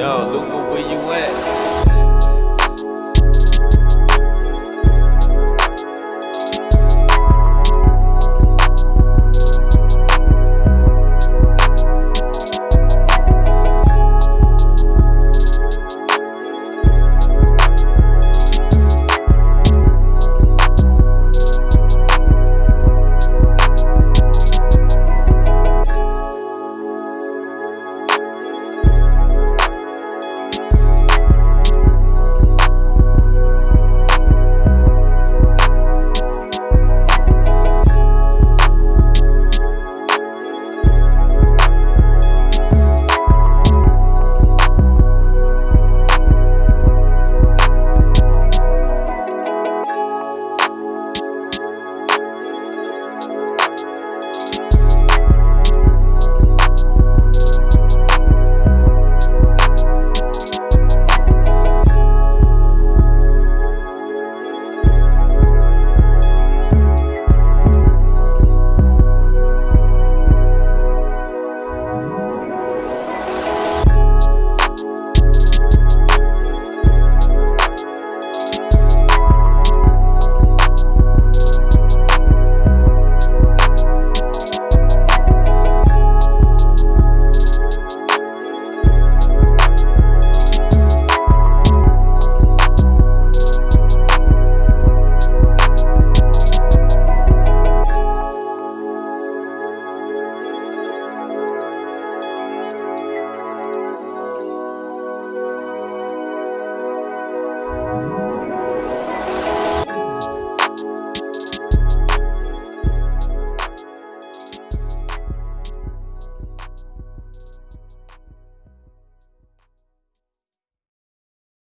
Yo, Luca, where you at?